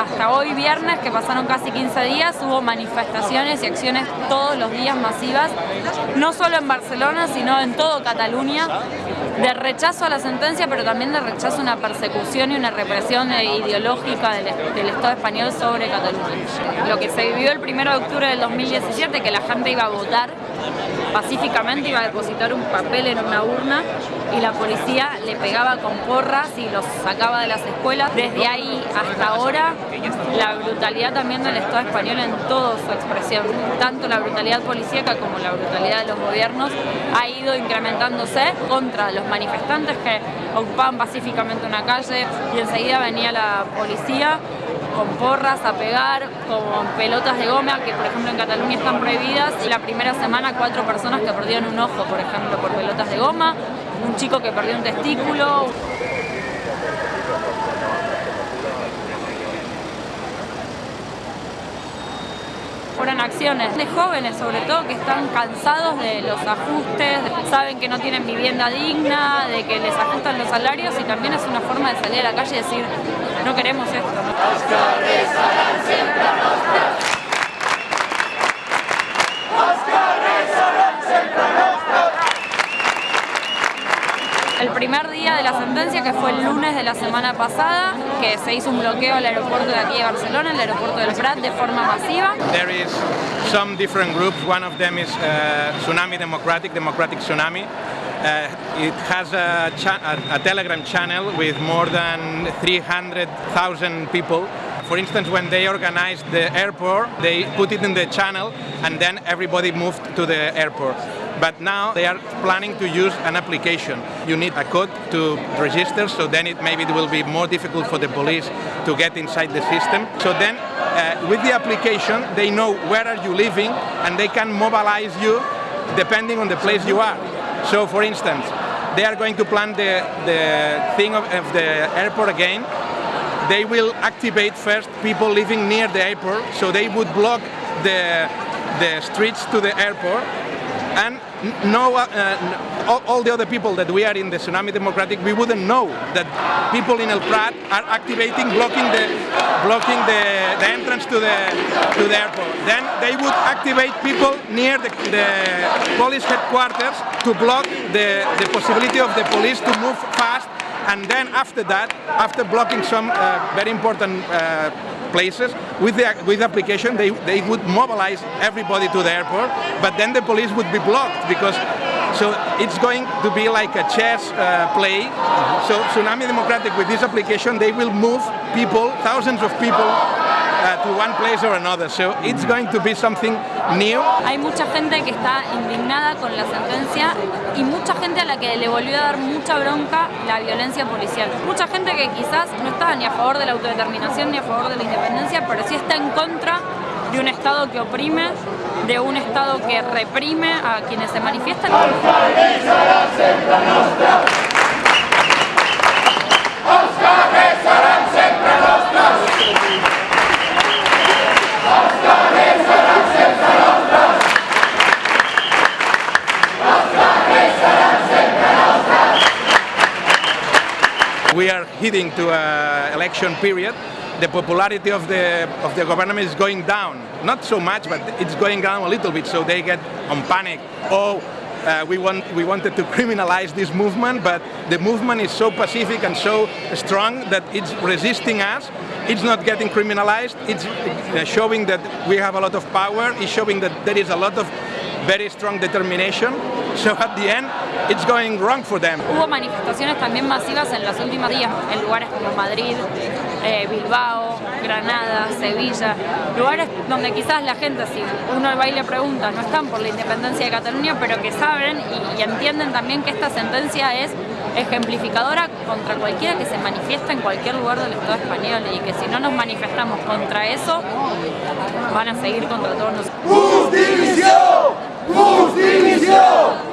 hasta hoy viernes, que pasaron casi 15 días, hubo manifestaciones y acciones todos los días masivas, no solo en Barcelona, sino en todo Cataluña, de rechazo a la sentencia, pero también de rechazo a una persecución y una represión ideológica del, del Estado español sobre Cataluña. Lo que se vivió el 1 de octubre del 2017, que la gente iba a votar pacíficamente, iba a depositar un papel en una urna y la policía le pegaba con porras y los sacaba de las escuelas. Desde ahí hasta ahora, la brutalidad también del Estado español en toda su expresión, tanto la brutalidad policíaca como la brutalidad de los gobiernos, ha ido incrementándose contra los manifestantes que ocupaban pacíficamente una calle y enseguida venía la policía con porras a pegar, con pelotas de goma, que por ejemplo en Cataluña están prohibidas. La primera semana cuatro personas que perdieron un ojo, por ejemplo, por pelotas de goma, un chico que perdió un testículo. fueron acciones de jóvenes sobre todo que están cansados de los ajustes, saben que no tienen vivienda digna, de que les ajustan los salarios y también es una forma de salir a la calle y decir no queremos esto. el primer día de la sentencia, que fue el lunes de la semana pasada, que se hizo un bloqueo al aeropuerto de aquí de Barcelona, el aeropuerto del Prat, de forma masiva. There is some different groups. One of them is uh, Tsunami Democratic, Democratic Tsunami. Uh, it has a, a, a, Telegram channel with more than 300,000 people. For instance, when they organized the airport, they put it in the channel and then everybody moved to the airport. but now they are planning to use an application. You need a code to register, so then it maybe it will be more difficult for the police to get inside the system. So then uh, with the application, they know where are you living and they can mobilize you depending on the place you are. So for instance, they are going to plan the, the thing of, of the airport again. They will activate first people living near the airport, so they would block the, the streets to the airport and no, uh, all, all, the other people that we are in the Tsunami Democratic, we wouldn't know that people in El Prat are activating, blocking the blocking the, the entrance to the to the airport. Then they would activate people near the, the police headquarters to block the, the possibility of the police to move fast. And then after that, after blocking some uh, very important uh, places. With the with application, they, they would mobilize everybody to the airport, but then the police would be blocked because so it's going to be like a chess uh, play. So Tsunami Democratic with this application, they will move people, thousands of people uh, to one place or another. So it's going to be something new. Hay mucha gente que está indignada con la sentencia y mucha gente a la que le volvió a dar mucha bronca la violencia policial. Mucha gente que quizás no está ni a favor de la autodeterminación ni a favor de la independencia, pero sí está en contra de un Estado que oprime, de un Estado que reprime a quienes se manifiestan. We are heading to an election period, the popularity of the of the government is going down. Not so much, but it's going down a little bit. So they get on panic. Oh, uh, we want we wanted to criminalize this movement, but the movement is so pacific and so strong that it's resisting us. It's not getting criminalized. It's uh, showing that we have a lot of power. It's showing that there is a lot of very strong determination. So at the end, it's going wrong for them. Hubo manifestaciones también masivas en los últimos días en lugares como Madrid, eh, Bilbao, Granada, Sevilla, lugares donde quizás la gente, si uno va y le pregunta, no están por la independencia de Cataluña, pero que saben y, entienden también que esta sentencia es ejemplificadora contra cualquiera que se manifiesta en cualquier lugar del Estado español y que si no nos manifestamos contra eso, van a seguir contra todos nosotros. ¡Justicia! ¡Justicia!